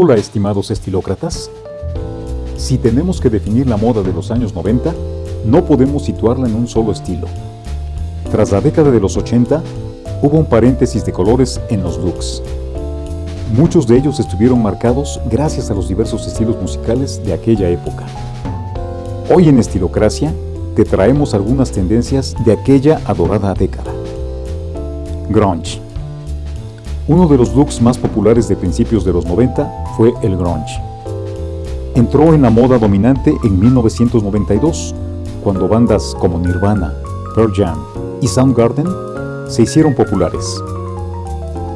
Hola estimados estilócratas. Si tenemos que definir la moda de los años 90, no podemos situarla en un solo estilo. Tras la década de los 80, hubo un paréntesis de colores en los looks. Muchos de ellos estuvieron marcados gracias a los diversos estilos musicales de aquella época. Hoy en Estilocracia te traemos algunas tendencias de aquella adorada década. Grunge. Uno de los looks más populares de principios de los 90 fue el grunge. Entró en la moda dominante en 1992, cuando bandas como Nirvana, Pearl Jam y Soundgarden se hicieron populares.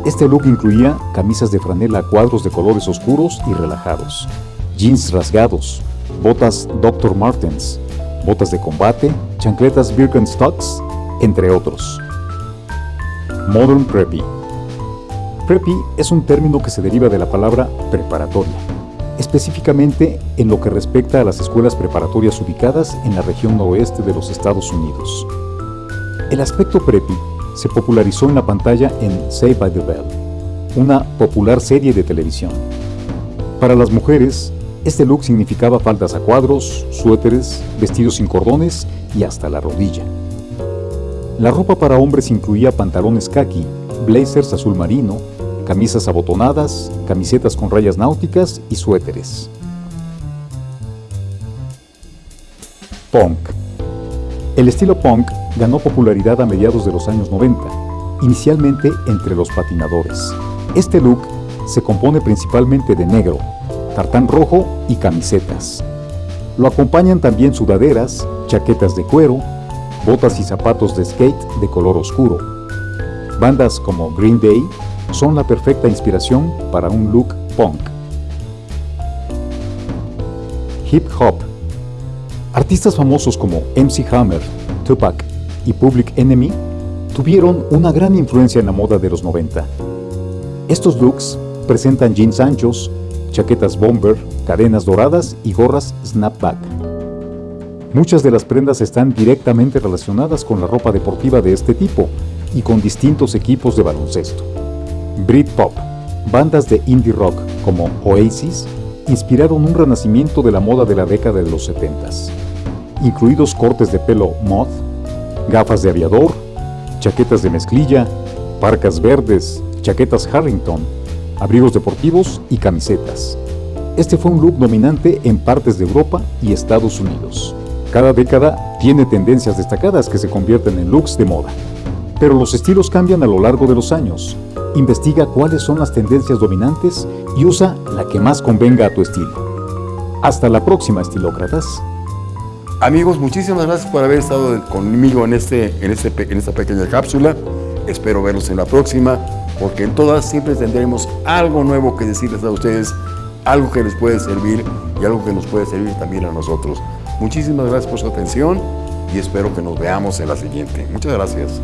Este look incluía camisas de franela a cuadros de colores oscuros y relajados, jeans rasgados, botas Dr. Martens, botas de combate, chancletas Birkenstocks, entre otros. Modern Preppy Preppy es un término que se deriva de la palabra preparatoria, específicamente en lo que respecta a las escuelas preparatorias ubicadas en la región noroeste de los Estados Unidos. El aspecto preppy se popularizó en la pantalla en Saved by the Bell, una popular serie de televisión. Para las mujeres, este look significaba faldas a cuadros, suéteres, vestidos sin cordones y hasta la rodilla. La ropa para hombres incluía pantalones khaki, blazers azul marino, camisas abotonadas, camisetas con rayas náuticas y suéteres. Punk. El estilo punk ganó popularidad a mediados de los años 90, inicialmente entre los patinadores. Este look se compone principalmente de negro, tartán rojo y camisetas. Lo acompañan también sudaderas, chaquetas de cuero, botas y zapatos de skate de color oscuro. Bandas como Green Day son la perfecta inspiración para un look punk. Hip Hop Artistas famosos como MC Hammer, Tupac y Public Enemy tuvieron una gran influencia en la moda de los 90. Estos looks presentan jeans anchos, chaquetas bomber, cadenas doradas y gorras snapback. Muchas de las prendas están directamente relacionadas con la ropa deportiva de este tipo y con distintos equipos de baloncesto. Britpop, bandas de indie rock como Oasis, inspiraron un renacimiento de la moda de la década de los 70s, incluidos cortes de pelo moth, gafas de aviador, chaquetas de mezclilla, parcas verdes, chaquetas Harrington, abrigos deportivos y camisetas. Este fue un look dominante en partes de Europa y Estados Unidos. Cada década tiene tendencias destacadas que se convierten en looks de moda. Pero los estilos cambian a lo largo de los años. Investiga cuáles son las tendencias dominantes y usa la que más convenga a tu estilo. Hasta la próxima, estilócratas. Amigos, muchísimas gracias por haber estado conmigo en, este, en, este, en esta pequeña cápsula. Espero verlos en la próxima, porque en todas siempre tendremos algo nuevo que decirles a ustedes, algo que les puede servir y algo que nos puede servir también a nosotros. Muchísimas gracias por su atención y espero que nos veamos en la siguiente. Muchas gracias.